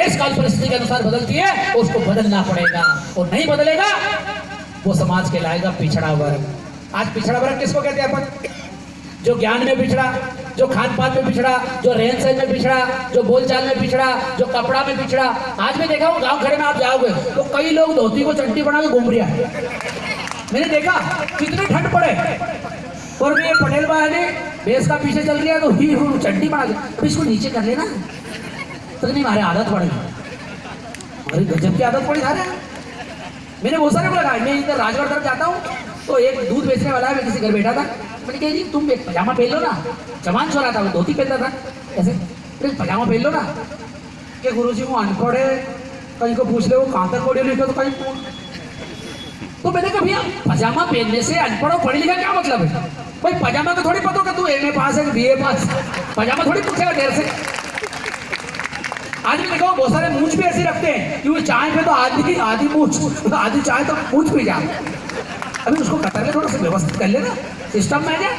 देश काल परिस्थिति के अनुसार बदलती है, उसको बदलना पड़ेगा। और नहीं बदलेगा, वो समाज कहलाएगा पिछड़ा वर्ग। आज पिछड़ा वर्ग किसको कहते हैं अपन? जो ज्ञान में पिछड़ा, जो खान पान में पिछड़ा, जो रहन सहन में पिछड़ा, जो बोलचाल में पिछड़ा, जो कपड़ा में पिछड़ा। आज मैं देखा हूँ गाँव खड़े में आप जाओगे तो कई लोग धोती को चट्टी बना के घूम रहा है। मैंने देखा, कितनी ठंड पड़े। और ये पटेल भाई ने बेस का पीछे चल रही है तो ही चड्डी बना के अब इसको नीचे कर लेना। तो नहीं हमारे आदत पड़ गई अरे गजब की आदत पड़ी सारे मैंने बहुत सारे लगाया मैं इधर राजगढ़ तरफ़ जाता हूँ तो एक दूध बेचने वाला है मैं किसी घर बैठा था मैंने कहा जी तुम पजामा पहन लो ना जवान छोरा था वो धोती पहनता था ऐसे अरे पजामा पहन लो ना कि गुरु जी वो अनपढ़ है कहीं को पूछ ले वो कहाँ तक पढ़े लिखे तो कहीं तो मैंने कहा भैया पजामा पहनने से अनपढ़ और पढ़े लिखा क्या मतलब है भाई पजामा का थोड़ी पता होगा तू एम ए पास है बी ए पास पजामा थोड़ी पूछेगा देर से भी देखो, बहुत सारे मूछ भी ऐसे रखते हैं कि वो चाय पे तो आधी आधी मूछ आधी चाय तो मूछ पी जा। अभी उसको कतर ले थोड़ा सा व्यवस्थित कर लेना। सिस्टम में जाए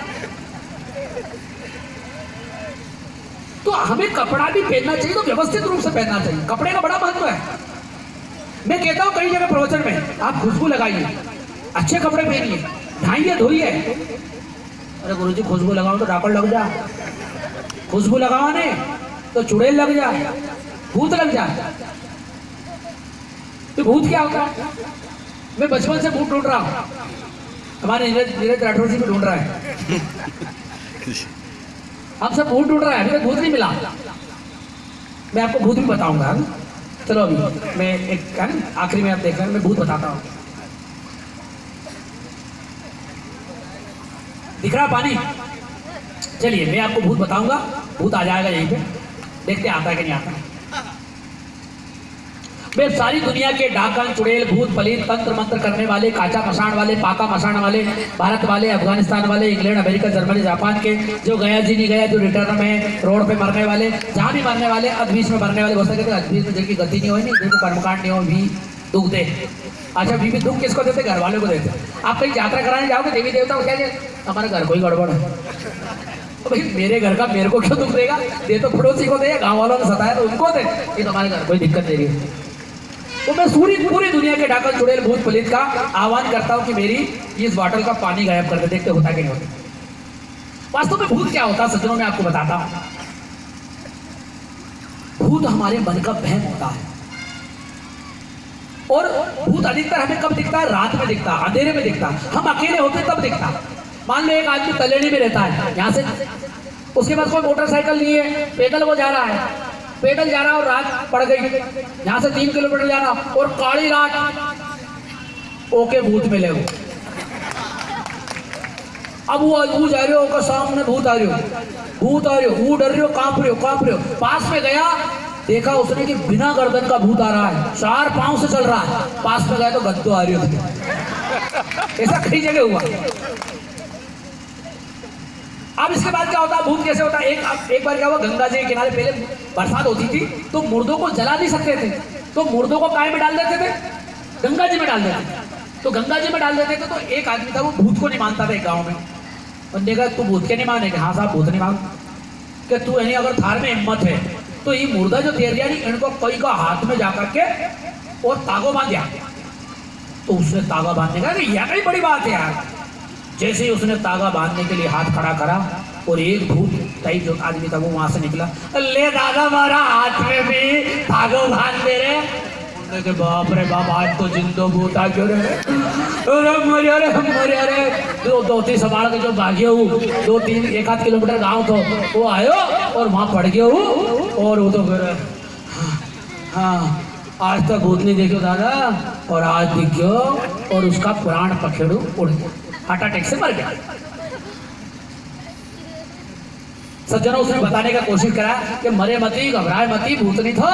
तो हमें कपड़ा भी पहनना चाहिए तो व्यवस्थित रूप से पहनना चाहिए। कपड़े का बड़ा महत्व है। मैं कहता हूँ कई जगह प्रवचन में, आप खुशबू लगाइए, अच्छे कपड़े पहनिए ढाइए धोइए। अरे गुरु जी खुशबू लगाओ तो डाकड़ लग जा। खुशबू लगाओ ने तो चुड़ैल लग जा। भूत लग जा। तो भूत क्या होता? है मैं बचपन से भूत ढूंढ रहा हूँ। हमारे नीरज नीरज राठौर जी भी ढूंढ रहा है। हम सब भूत ढूंढ रहा है तक भूत नहीं मिला। मैं आपको भूत भी बताऊँगा। हाँ? चलो अभी, मैं एक, है आखिरी में आप देख रहे हैं, मैं भूत बताता हूँ। दिख रहा पानी? चलिए, मैं आपको भूत बताऊँगा। भूत आ जाएगा यहीं पे। देखते आता है कि नहीं आता वे सारी दुनिया के डाकन चुड़ैल, भूत पलीत तंत्र, मंत्र करने वाले, काचा मसान वाले, पाका मसान वाले, भारत वाले, अफ़गानिस्तान वाले, इंग्लैंड, अमेरिका, जर्मनी, जापान के जो गया जी, नहीं गया, जो रिटर्न में रोड पे मरने वाले, जहाँ भी मरने वाले अदबीस में मरने वाले सारे कहते हैं में जिनकी गति नहीं हो नहीं, जिनको कर्मकांड नहीं हो भी दुख दे। अच्छा बीबी दुख किसको देते? घर वालों को देते। आप कहीं यात्रा कराने जाओगे, देवी देवता को क्या? हमारे घर को ही गड़बड़ है। तो भाई, मेरे घर का मेरे को क्यों दुख देगा? ये तो पड़ोसी को दे, गाँव वालों ने सताया तो उनको दे। ये तो हमारे घर कोई दिक्कत नहीं है तो मैं पूरी पूरी दुनिया के डाकल चुड़ैल भूत पलित का आह्वान करता हूँ कि मेरी इस बॉटल का पानी गायब कर दे, देखते होता कि नहीं होता। वास्तव में भूत क्या होता, सज्जनों, में आपको बताता हूँ। भूत हमारे मन का बहम होता है। और भूत अधिकतर हमें कब दिखता है? रात में दिखता है अंधेरे में दिखता है हम अकेले होते तब दिखता। मान लो एक आदमी तलेड़ी में रहता है, यहाँ से, उसके पास कोई मोटरसाइकिल नहीं है, पैदल वो जा रहा है। पैदल जा रहा और रात पड़ गई। यहाँ से तीन किलोमीटर जाना और काली रात ओके भूत मिले वो अब वो वो जा रहे हो ओके सामने भूत आ रहे हो। भूत आ रहे हो वो डर रहे हो, काँप रहे हो, काँप रहे हो। पास में गया, देखा उसने कि बिना गर्दन का भूत आ रहा है। चार पाँव से चल रहा है। पास में गया तो गद्दो आ रही हो ऐसा कई जगह हुआ। अब इसके बाद क्या होता भूत कैसे होता एक एक बार क्या हुआ? गंगा जी के किनारे पहले बरसात होती थी तो मुर्दों को जला नहीं सकते थे। तो मुर्दों को काय में डाल देते थे? गंगा जी में डाल देते तो गंगा जी में डाल देते थे तो एक आदमी था, वो भूत को नहीं मानता था एक गाँव में। उन्होंने कहा, तू भूत के नहीं मानेगा हाँ साहब, भूत नहीं मान कि तू यानी अगर थार में हिम्मत है तो ये मुर्दा जो तैर गया नहीं इनको कई का हाथ में जाकर के और तागो बाँध दिया। तो उसने तागा बांधने का यह कई बड़ी बात है यार। जैसे ही उसने तागा बांधने के लिए हाथ खड़ा करा और एक भूत टाइप जो आदमी था वो वहाँ से निकला, ले दादा मारा हाथ में भी तागो बाँध दे रहे बाप रे बाप, आज तो जिंदो भूत आ क्यों अरे मरे अरे मरे, अरे। दो दो, तीन संभाल के जो भागे हूँ, दो, तीन, एक आध किलोमीटर गाँव तो वो आयो और वहाँ पड़ गया हूँ और वो तो फिर हाँ आज तक भूत नहीं देखो दादा और आज दिख गयो और उसका प्राण पखेड़ू उड़ गया। हार्ट अटैक से मर गया। सज्जनों, उसने बताने का कोशिश करा कि मरे मती, घबराए मती, भूत नहीं थो।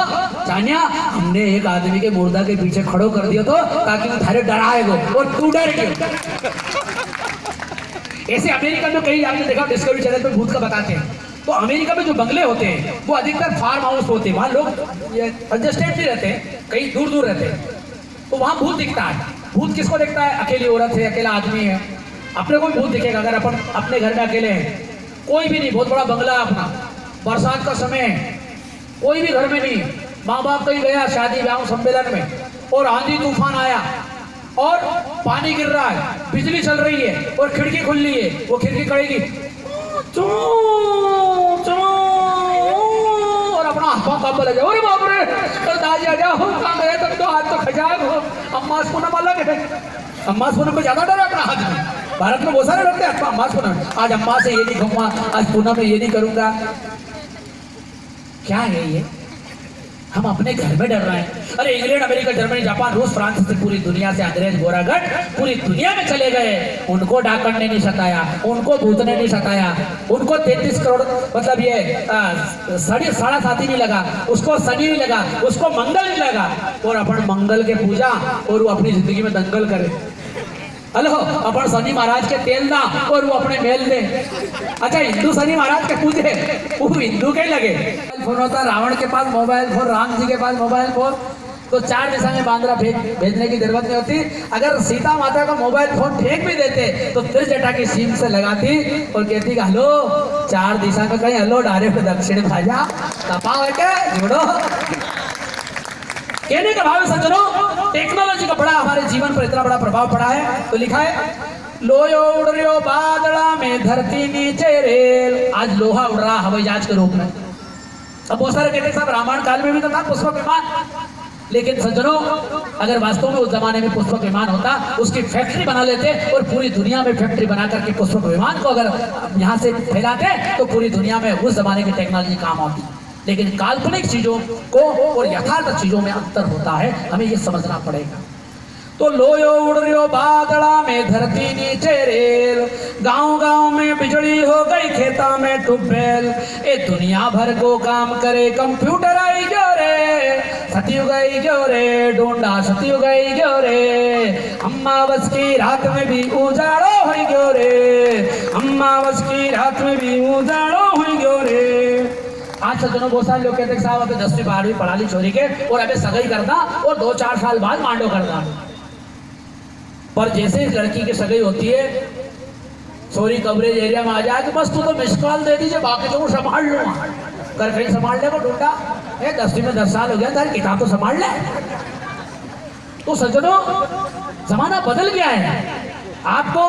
जानिया, हमने एक आदमी के मुर्दा के पीछे खड़ो कर दिया तो ताकि वो थारे डराएगो और तू डर गयो ऐसे अमेरिका में कई, आपने देखा डिस्कवरी चैनल पे भूत का बताते हैं। तो अमेरिका में जो बंगले होते हैं, वो अधिकतर फार्म हाउस होते हैं। वहाँ लोग एडजस्टेड नहीं रहते हैं कहीं दूर दूर रहते हैं। तो वहाँ भूत दिखता है। भूत किसको देखता है? अकेली औरत है, अकेला आदमी है। अपने को भी भूत दिखेगा अगर अपन अपने घर में अकेले हैं। कोई भी नहीं बहुत बड़ा बंगला अपना। बरसात का समय है। कोई भी घर में नहीं। माँ बाप कहीं गया शादी ब्याह सम्मेलन में और आंधी तूफ़ान आया और पानी गिर रहा है बिजली चल रही है और खिड़की खुल रही है वो खिड़की चू, और अपना हाथ पाँव लगे अरे बाप रे तो दादी आ जाओ कहाँ गए तुम तो हाथ तो खजाक हो। अम्मा पूनम अलग है। अम्मा पूनम को ज़्यादा डर है अपना हाथ में। भारत में बहुत सारे डरते हैं अम्मा पूनम आज अम्मा से ये नहीं कहूँगा, आज पूनम में ये नहीं करूँगा। क्या है ये? हम अपने घर में डर रहे हैं। अरे इंग्लैंड, अमेरिका, जर्मनी, जापान, रूस, फ्रांस से पूरी दुनिया से अंग्रेज़ गोरागढ़ पूरी दुनिया में चले गए। उनको डाकण ने नहीं सताया, उनको भूत ने नहीं सताया। उनको तैतीस करोड़ मतलब ये साढ़े, साढ़ा साथी नहीं लगा, उसको शनि नहीं लगा, उसको मंगल नहीं लगा। और अपन मंगल के पूजा और वो अपनी ज़िंदगी में दंगल करे। हेलो अपन शनि महाराज के तेल ना और वो अपने मेल दे अच्छा हिंदू शनि महाराज के पूजे वो हिंदू के लगे फ़ोन होता रावण के पास मोबाइल फ़ोन राम जी के पास मोबाइल फ़ोन तो चार दिशा में बांद्रा भेज भेजने की ज़रूरत नहीं होती अगर सीता माता का मोबाइल फ़ोन फेंक भी देते तो त्रिजटा की सीम से लगाती और कहती कि हेलो चार दिशा में कहीं हेलो डायरेक्ट दक्षिण भाजा तपा है क्या जोड़ो कहने का भाव सज्जनों टेक्नोलॉजी का बड़ा, हमारे जीवन पर इतना बड़ा प्रभाव पड़ा है। तो लिखा है लोयो उड़ रही बादला में धरती नीचे रेल। आज लोहा उड़ रहा, हवाई जहाज़ के रूप में अब बहुत सारे कहते साहब, रामायण काल में भी तो था पुष्पक विमान लेकिन सज्जनों, अगर वास्तव में उस जमाने में पुष्पक विमान होता, उसकी फैक्ट्री बना लेते और पूरी दुनिया में फैक्ट्री बना करके पुष्पक विमान को अगर यहाँ से फैलाते तो पूरी दुनिया में उस जमाने की टेक्नोलॉजी काम आती। लेकिन काल्पनिक चीज़ों को और यथार्थ चीज़ों में अंतर होता है, हमें ये समझना पड़ेगा। तो लोयो उड़ रही बादड़ा में धरती नीचे रेल गाँव गाँव में बिजली हो गई खेता में टूबेल ए दुनिया भर को काम करे कंप्यूटर आई क्यों रे, सती गई क्यों रे, डोंडा सती गई क्यों रे। अम्मा बस की रात में भी उजाड़ो हुई क्यों रे अम्मा बस की रात में भी उजाड़ो हुई क्यों रे। आज सज्जनों बहुत सारे लोग कहते हैं साहब अबे दसवीं बारहवीं पढ़ा ली छोरी के, और अबे सगाई करना और दो चार साल बाद मांडो करना पर जैसे ही लड़की की सगाई होती है छोरी कवरेज एरिया में आ जाए कि बस तू तो मिस कॉल दे दीजिए, बाकी तो संभाल लूँगा कर कहीं संभाल ले को ढूंढा ए, दसवीं में दस साल हो गया, तारी किताब तो संभाल ले। तो सज्जनों, जमाना बदल गया है। आपको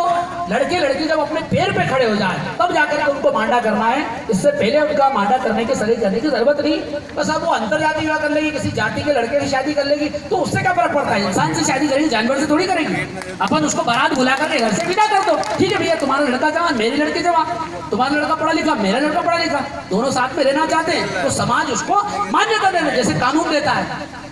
लड़के लड़की जब अपने पैर पे खड़े हो जाए, तब जाकर के उनको मांडा करना है। इससे पहले उनका मांडा करने की सही करने की ज़रूरत नहीं। बस अब वो अंतर जाति विवाह कर लेगी, किसी जाति के लड़के की शादी कर लेगी तो उससे क्या फ़र्क पड़ता है? इंसान से शादी करेगी, जानवर से थोड़ी करेगी। अपन उसको बारात बुला करके घर से विदा कर दो। ठीक है भैया, तुम्हारा लड़का जवान, मेरी लड़की जवान। तुम्हारा लड़का पढ़ा लिखा, मेरा लड़का पढ़ा लिखा। दोनों साथ में रहना चाहते हैं तो समाज उसको मान्यता देना, जैसे कानून देता है।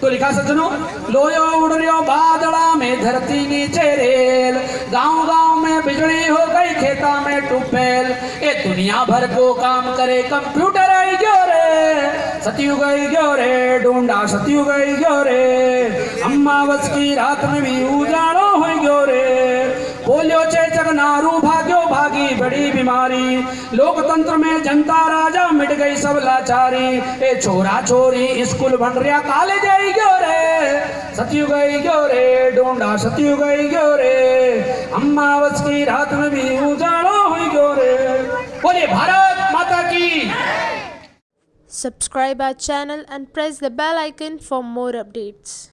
तो लिखा सज्जनों? लोयो उड़ो बादला में धरती नीचे रेल। गाँव गाँव में बिजली हो गई, खेता में टूबेल। ये दुनिया भर को काम करे कंप्यूटर आई गयो रे। सतयु गई गयो रे, ढूंढा सतयु गई गयो रे। अम्मा बस की रात में भी उजाड़ो हो गयो रे। पोलियो चेचक नारू, भाग्यो, भागी, बड़ी बीमारी। लोकतंत्र में जनता राजा मिट गई सब लाचारी। ए छोरा छोरी, स्कूल बन रहा कॉलेज आई गयो रे। सतयु गई गयो रे, डोंडा सतयु गई गयो रे। अम्मा बस की रात में भी उजाड़ो हुई गयो रे। बोले भारत माता की। Subscribe our channel and press the bell icon for more updates.